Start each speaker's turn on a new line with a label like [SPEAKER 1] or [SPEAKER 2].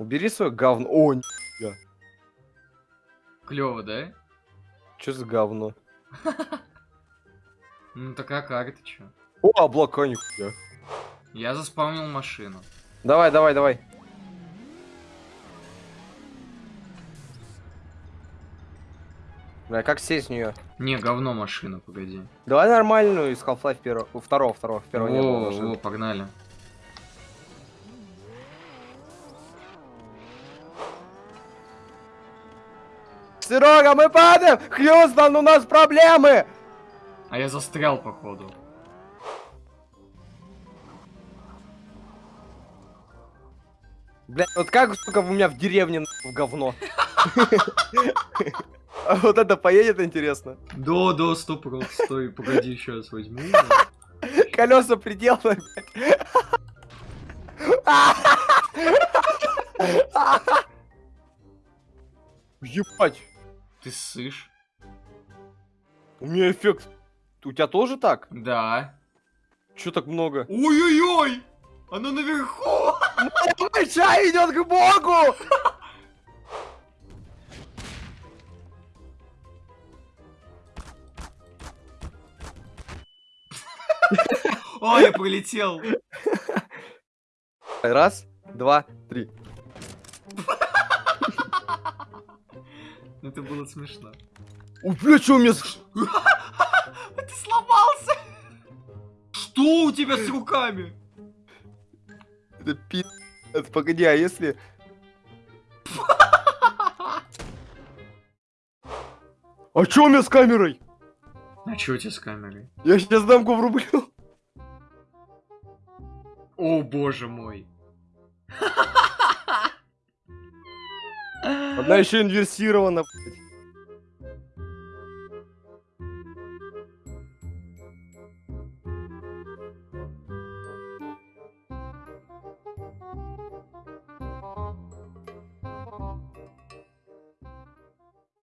[SPEAKER 1] убери свое говно. О,
[SPEAKER 2] Клево, да?
[SPEAKER 1] что за говно?
[SPEAKER 2] Ну такая карта, чё?
[SPEAKER 1] О, облака нихуя.
[SPEAKER 2] Я заспавнил машину.
[SPEAKER 1] Давай, давай, давай. Бля, как сесть в нее?
[SPEAKER 2] Не, говно машина, погоди.
[SPEAKER 1] Давай нормальную из Half-Life первого. Второго, второго, первого не было
[SPEAKER 2] о, погнали.
[SPEAKER 1] Серега, мы падаем! Хьюстон, у нас проблемы!
[SPEAKER 2] А я застрял, походу.
[SPEAKER 1] Бля, вот как, сука, у меня в деревне в говно. А вот это поедет, интересно.
[SPEAKER 2] Да, да, стоп, стой, погоди, сейчас возьму.
[SPEAKER 1] Колеса приделаны, блядь. Ебать,
[SPEAKER 2] Ты сышь?
[SPEAKER 1] у меня эффект. У тебя тоже так?
[SPEAKER 2] Да.
[SPEAKER 1] Чё так много?
[SPEAKER 2] Ой-ой-ой! Оно наверху!
[SPEAKER 1] Чай идет к богу!
[SPEAKER 2] Ой, я пролетел!
[SPEAKER 1] Раз, два, три.
[SPEAKER 2] Это было смешно.
[SPEAKER 1] О, бля, чё у меня... с-
[SPEAKER 2] Ты сломался! Что у тебя с руками?
[SPEAKER 1] Это пи... Погоди, а если... А чё у меня с камерой?
[SPEAKER 2] А чё у тебя с камерой?
[SPEAKER 1] Я сейчас дамку врублю.
[SPEAKER 2] О боже мой.
[SPEAKER 1] Она еще инверсирована.